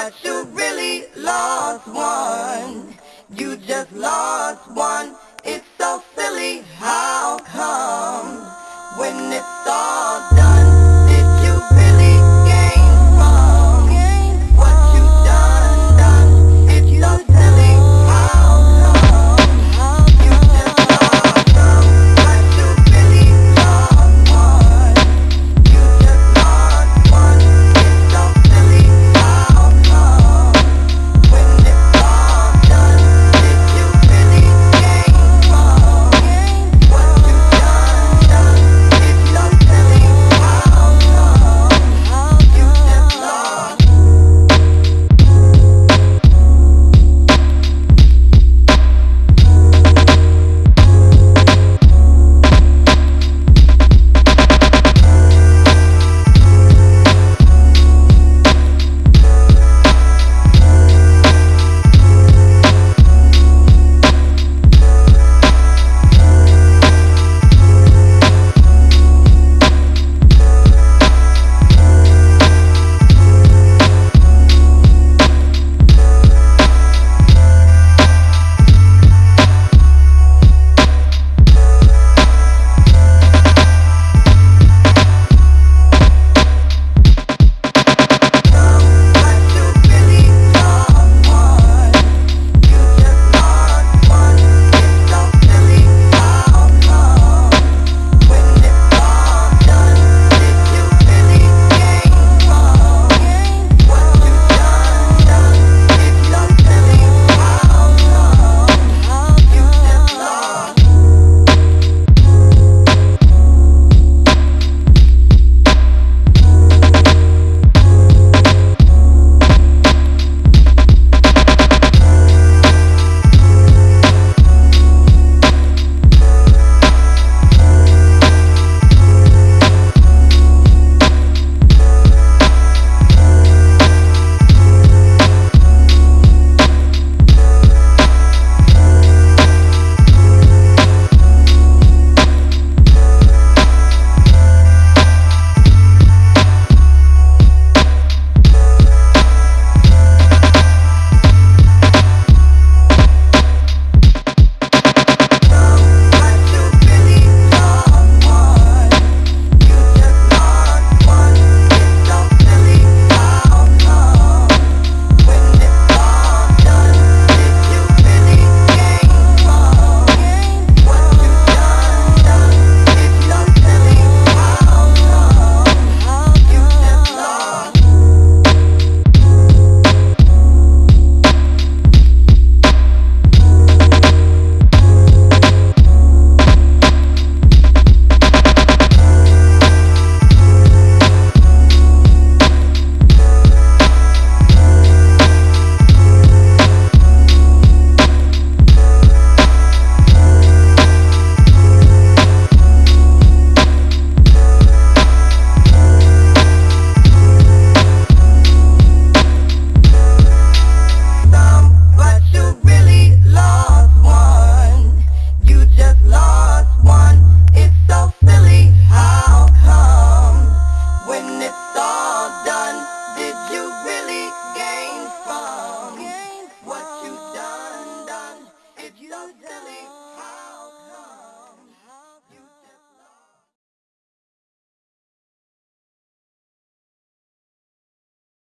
But you really lost one. You just lost one.